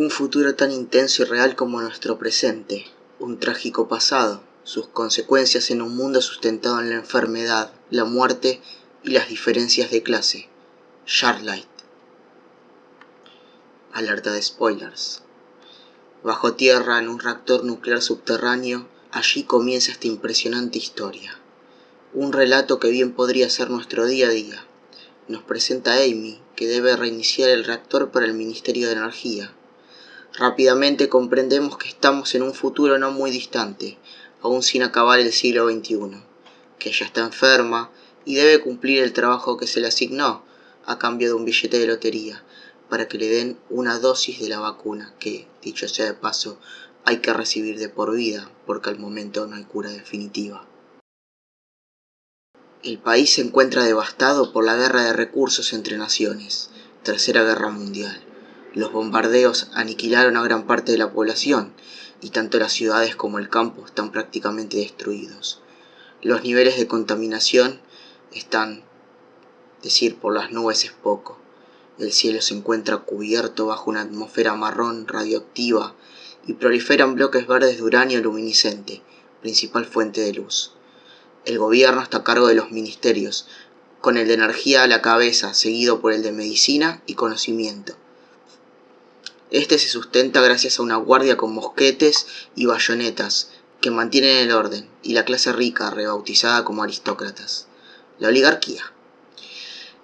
Un futuro tan intenso y real como nuestro presente, un trágico pasado, sus consecuencias en un mundo sustentado en la enfermedad, la muerte y las diferencias de clase. Charlight. Alerta de spoilers. Bajo tierra, en un reactor nuclear subterráneo, allí comienza esta impresionante historia. Un relato que bien podría ser nuestro día a día. Nos presenta Amy, que debe reiniciar el reactor para el Ministerio de Energía, Rápidamente comprendemos que estamos en un futuro no muy distante, aún sin acabar el siglo XXI, que ella está enferma y debe cumplir el trabajo que se le asignó a cambio de un billete de lotería para que le den una dosis de la vacuna que, dicho sea de paso, hay que recibir de por vida porque al momento no hay cura definitiva. El país se encuentra devastado por la guerra de recursos entre naciones, Tercera Guerra Mundial. Los bombardeos aniquilaron a gran parte de la población y tanto las ciudades como el campo están prácticamente destruidos. Los niveles de contaminación están, decir por las nubes es poco. El cielo se encuentra cubierto bajo una atmósfera marrón radioactiva y proliferan bloques verdes de uranio luminiscente, principal fuente de luz. El gobierno está a cargo de los ministerios, con el de energía a la cabeza, seguido por el de medicina y conocimiento. Este se sustenta gracias a una guardia con mosquetes y bayonetas que mantienen el orden, y la clase rica, rebautizada como aristócratas. La oligarquía,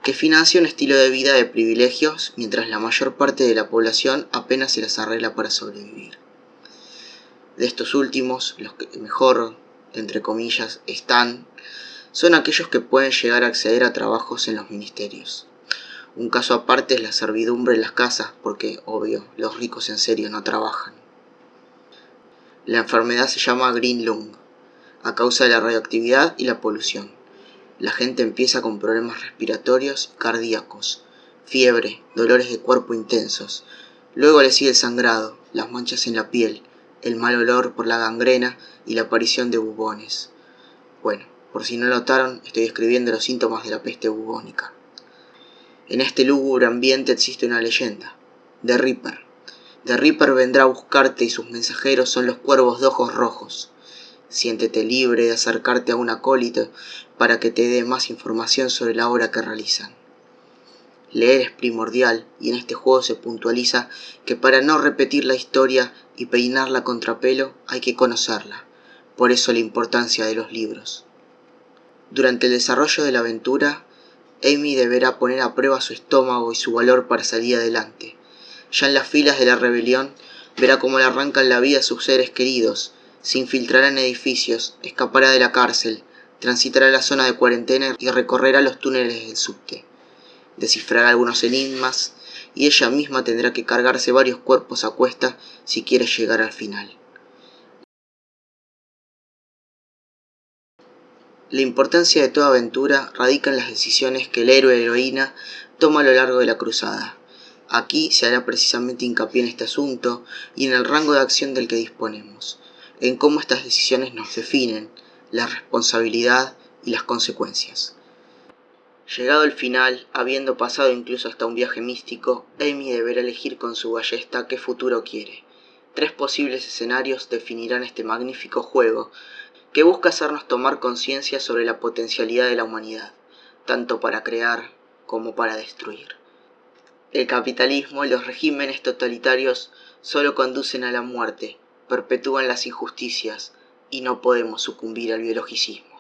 que financia un estilo de vida de privilegios mientras la mayor parte de la población apenas se las arregla para sobrevivir. De estos últimos, los que mejor, entre comillas, están, son aquellos que pueden llegar a acceder a trabajos en los ministerios. Un caso aparte es la servidumbre en las casas, porque, obvio, los ricos en serio no trabajan. La enfermedad se llama Green Lung, a causa de la radioactividad y la polución. La gente empieza con problemas respiratorios y cardíacos, fiebre, dolores de cuerpo intensos. Luego le sigue el sangrado, las manchas en la piel, el mal olor por la gangrena y la aparición de bubones. Bueno, por si no notaron, estoy describiendo los síntomas de la peste bubónica. En este lúgubre ambiente existe una leyenda, The Reaper. The Reaper vendrá a buscarte y sus mensajeros son los cuervos de ojos rojos. Siéntete libre de acercarte a un acólito para que te dé más información sobre la obra que realizan. Leer es primordial y en este juego se puntualiza que para no repetir la historia y peinarla contrapelo hay que conocerla, por eso la importancia de los libros. Durante el desarrollo de la aventura Amy deberá poner a prueba su estómago y su valor para salir adelante. Ya en las filas de la rebelión verá cómo le arrancan la vida a sus seres queridos, se infiltrará en edificios, escapará de la cárcel, transitará la zona de cuarentena y recorrerá los túneles del subte. Descifrará algunos enigmas y ella misma tendrá que cargarse varios cuerpos a cuesta si quiere llegar al final. La importancia de toda aventura radica en las decisiones que el héroe o heroína toma a lo largo de la cruzada. Aquí se hará precisamente hincapié en este asunto y en el rango de acción del que disponemos, en cómo estas decisiones nos definen, la responsabilidad y las consecuencias. Llegado el final, habiendo pasado incluso hasta un viaje místico, Amy deberá elegir con su ballesta qué futuro quiere. Tres posibles escenarios definirán este magnífico juego, que busca hacernos tomar conciencia sobre la potencialidad de la humanidad, tanto para crear como para destruir. El capitalismo y los regímenes totalitarios solo conducen a la muerte, perpetúan las injusticias y no podemos sucumbir al biologicismo.